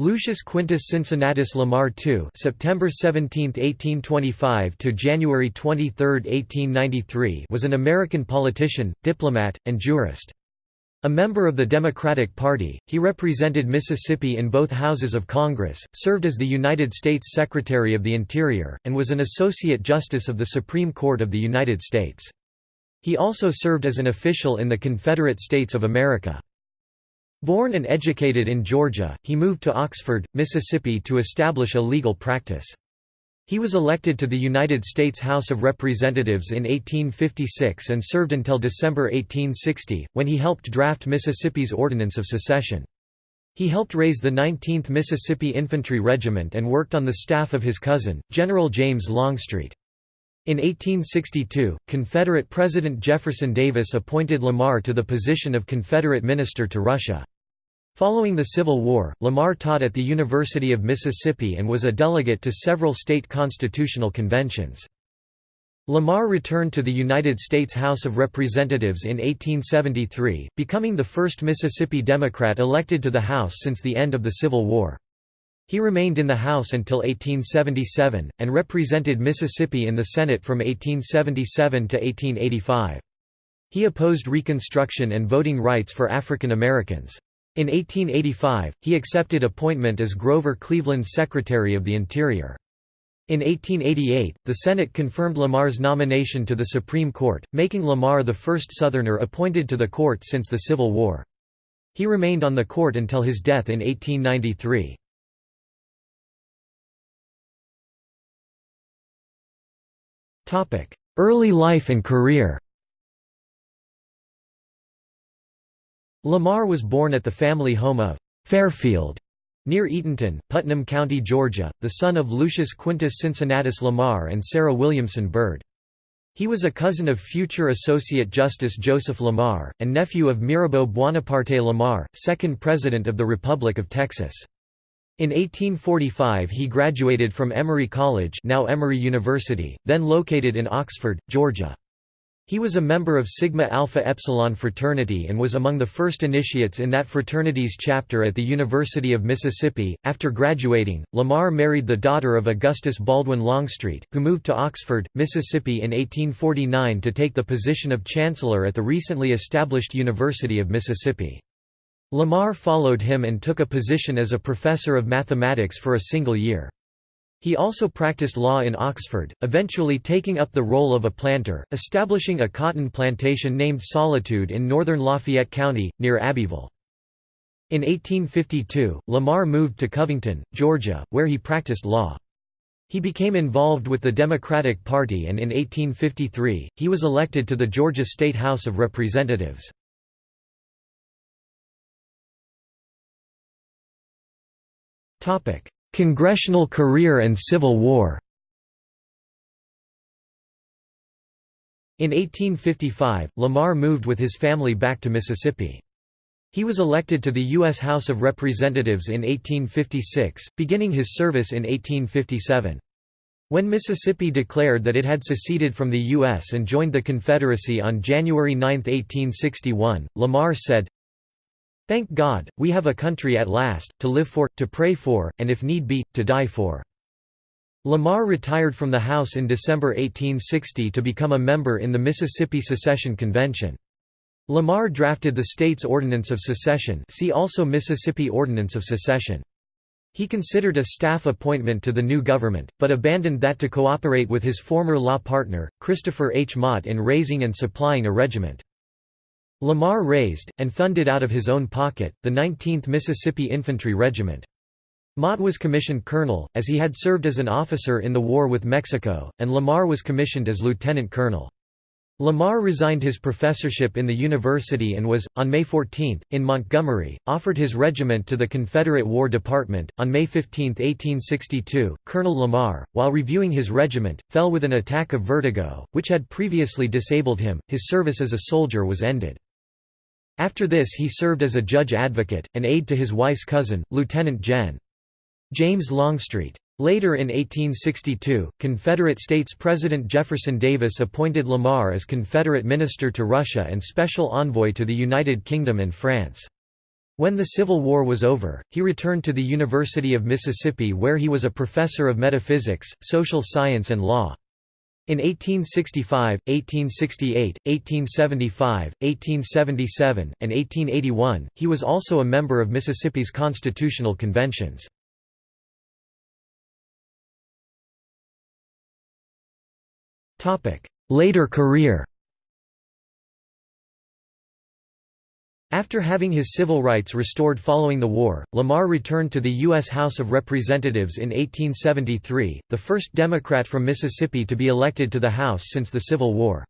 Lucius Quintus Cincinnatus Lamar II September 17, 1825 to January 23, 1893 was an American politician, diplomat, and jurist. A member of the Democratic Party, he represented Mississippi in both houses of Congress, served as the United States Secretary of the Interior, and was an Associate Justice of the Supreme Court of the United States. He also served as an official in the Confederate States of America. Born and educated in Georgia, he moved to Oxford, Mississippi to establish a legal practice. He was elected to the United States House of Representatives in 1856 and served until December 1860, when he helped draft Mississippi's Ordinance of Secession. He helped raise the 19th Mississippi Infantry Regiment and worked on the staff of his cousin, General James Longstreet. In 1862, Confederate President Jefferson Davis appointed Lamar to the position of Confederate Minister to Russia. Following the Civil War, Lamar taught at the University of Mississippi and was a delegate to several state constitutional conventions. Lamar returned to the United States House of Representatives in 1873, becoming the first Mississippi Democrat elected to the House since the end of the Civil War. He remained in the House until 1877, and represented Mississippi in the Senate from 1877 to 1885. He opposed Reconstruction and voting rights for African Americans. In 1885, he accepted appointment as Grover Cleveland's Secretary of the Interior. In 1888, the Senate confirmed Lamar's nomination to the Supreme Court, making Lamar the first Southerner appointed to the court since the Civil War. He remained on the court until his death in 1893. Early life and career Lamar was born at the family home of Fairfield near Eatonton, Putnam County, Georgia, the son of Lucius Quintus Cincinnatus Lamar and Sarah Williamson Byrd. He was a cousin of future Associate Justice Joseph Lamar, and nephew of Mirabeau Buonaparte Lamar, second President of the Republic of Texas. In 1845 he graduated from Emory College now Emory University, then located in Oxford, Georgia. He was a member of Sigma Alpha Epsilon fraternity and was among the first initiates in that fraternity's chapter at the University of Mississippi. After graduating, Lamar married the daughter of Augustus Baldwin Longstreet, who moved to Oxford, Mississippi in 1849 to take the position of chancellor at the recently established University of Mississippi. Lamar followed him and took a position as a professor of mathematics for a single year. He also practiced law in Oxford, eventually taking up the role of a planter, establishing a cotton plantation named Solitude in northern Lafayette County, near Abbeville. In 1852, Lamar moved to Covington, Georgia, where he practiced law. He became involved with the Democratic Party and in 1853, he was elected to the Georgia State House of Representatives. Congressional career and Civil War In 1855, Lamar moved with his family back to Mississippi. He was elected to the U.S. House of Representatives in 1856, beginning his service in 1857. When Mississippi declared that it had seceded from the U.S. and joined the Confederacy on January 9, 1861, Lamar said, Thank God, we have a country at last, to live for, to pray for, and if need be, to die for. Lamar retired from the House in December 1860 to become a member in the Mississippi Secession Convention. Lamar drafted the state's Ordinance of Secession see also Mississippi Ordinance of Secession. He considered a staff appointment to the new government, but abandoned that to cooperate with his former law partner, Christopher H. Mott in raising and supplying a regiment. Lamar raised, and funded out of his own pocket, the 19th Mississippi Infantry Regiment. Mott was commissioned colonel, as he had served as an officer in the war with Mexico, and Lamar was commissioned as lieutenant colonel. Lamar resigned his professorship in the university and was, on May 14, in Montgomery, offered his regiment to the Confederate War Department. On May 15, 1862, Colonel Lamar, while reviewing his regiment, fell with an attack of vertigo, which had previously disabled him. His service as a soldier was ended. After this he served as a judge advocate, an aide to his wife's cousin, Lieutenant Gen. James Longstreet. Later in 1862, Confederate States President Jefferson Davis appointed Lamar as Confederate Minister to Russia and Special Envoy to the United Kingdom and France. When the Civil War was over, he returned to the University of Mississippi where he was a professor of metaphysics, social science and law. In 1865, 1868, 1875, 1877, and 1881, he was also a member of Mississippi's constitutional conventions. Later career After having his civil rights restored following the war, Lamar returned to the U.S. House of Representatives in 1873, the first Democrat from Mississippi to be elected to the House since the Civil War.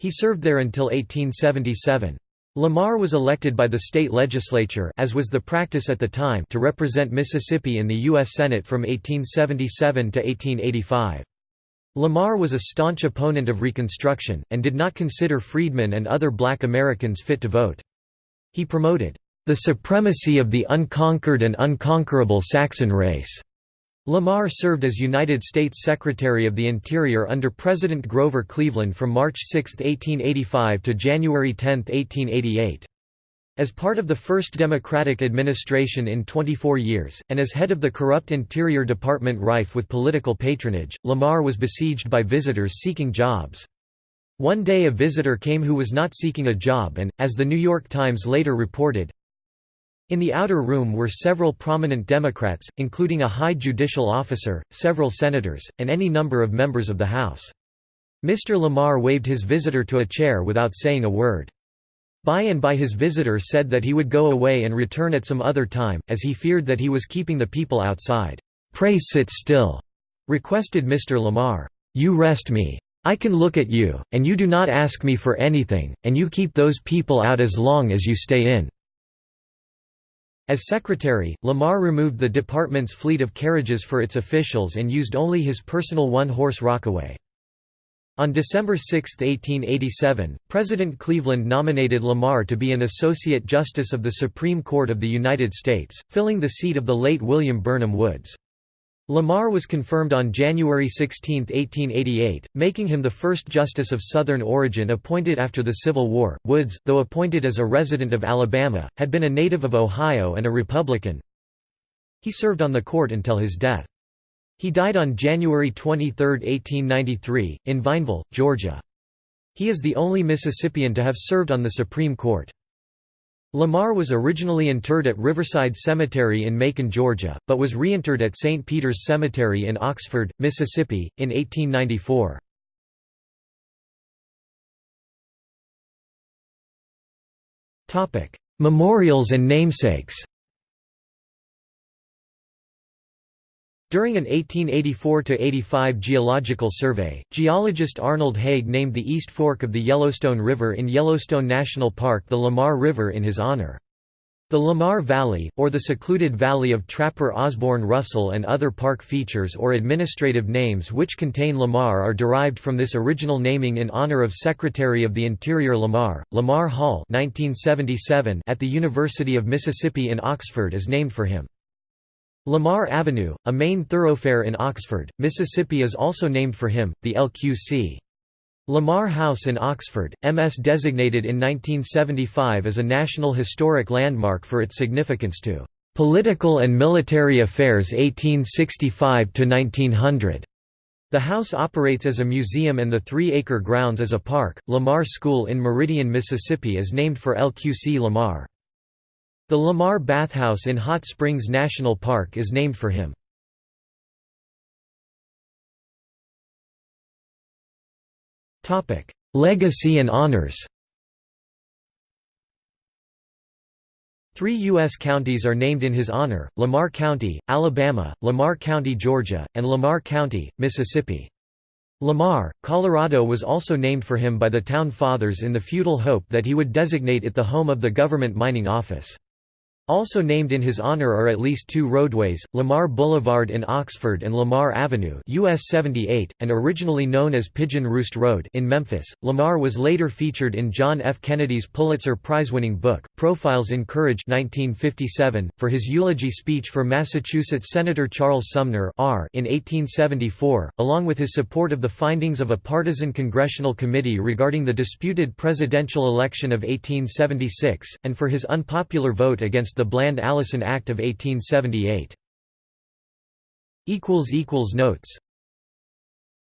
He served there until 1877. Lamar was elected by the state legislature as was the practice at the time to represent Mississippi in the U.S. Senate from 1877 to 1885. Lamar was a staunch opponent of Reconstruction, and did not consider freedmen and other black Americans fit to vote. He promoted the supremacy of the unconquered and unconquerable Saxon race. Lamar served as United States Secretary of the Interior under President Grover Cleveland from March 6, 1885 to January 10, 1888. As part of the first Democratic administration in 24 years, and as head of the corrupt Interior Department rife with political patronage, Lamar was besieged by visitors seeking jobs. One day a visitor came who was not seeking a job and, as the New York Times later reported, in the outer room were several prominent Democrats, including a high judicial officer, several senators, and any number of members of the House. Mr. Lamar waved his visitor to a chair without saying a word. By and by his visitor said that he would go away and return at some other time, as he feared that he was keeping the people outside. "'Pray sit still,' requested Mr. Lamar. "'You rest me. I can look at you, and you do not ask me for anything, and you keep those people out as long as you stay in." As secretary, Lamar removed the department's fleet of carriages for its officials and used only his personal one-horse rockaway. On December 6, 1887, President Cleveland nominated Lamar to be an Associate Justice of the Supreme Court of the United States, filling the seat of the late William Burnham Woods. Lamar was confirmed on January 16, 1888, making him the first justice of Southern origin appointed after the Civil War. Woods, though appointed as a resident of Alabama, had been a native of Ohio and a Republican. He served on the court until his death. He died on January 23, 1893, in Vineville, Georgia. He is the only Mississippian to have served on the Supreme Court. Lamar was originally interred at Riverside Cemetery in Macon, Georgia, but was reinterred at St. Peter's Cemetery in Oxford, Mississippi, in 1894. Memorials and namesakes During an 1884–85 geological survey, geologist Arnold Hague named the East Fork of the Yellowstone River in Yellowstone National Park the Lamar River in his honor. The Lamar Valley, or the secluded valley of Trapper Osborne Russell and other park features or administrative names which contain Lamar are derived from this original naming in honor of Secretary of the Interior Lamar. Lamar Hall 1977 at the University of Mississippi in Oxford is named for him. Lamar Avenue, a main thoroughfare in Oxford, Mississippi is also named for him, the LQC. Lamar House in Oxford, MS designated in 1975 as a National Historic Landmark for its significance to "...political and military affairs 1865–1900." The house operates as a museum and the three-acre grounds as a park. Lamar School in Meridian, Mississippi is named for LQC Lamar. The Lamar Bathhouse in Hot Springs National Park is named for him. Legacy and honors Three U.S. counties are named in his honor, Lamar County, Alabama, Lamar County, Georgia, and Lamar County, Mississippi. Lamar, Colorado was also named for him by the Town Fathers in the futile hope that he would designate it the home of the government mining office. Also named in his honor are at least two roadways, Lamar Boulevard in Oxford and Lamar Avenue US 78, and originally known as Pigeon Roost Road in Memphis. Lamar was later featured in John F. Kennedy's Pulitzer Prize-winning book, Profiles in Courage 1957, for his eulogy speech for Massachusetts Senator Charles Sumner R in 1874, along with his support of the findings of a partisan congressional committee regarding the disputed presidential election of 1876, and for his unpopular vote against the Bland-Allison Act of 1878. Notes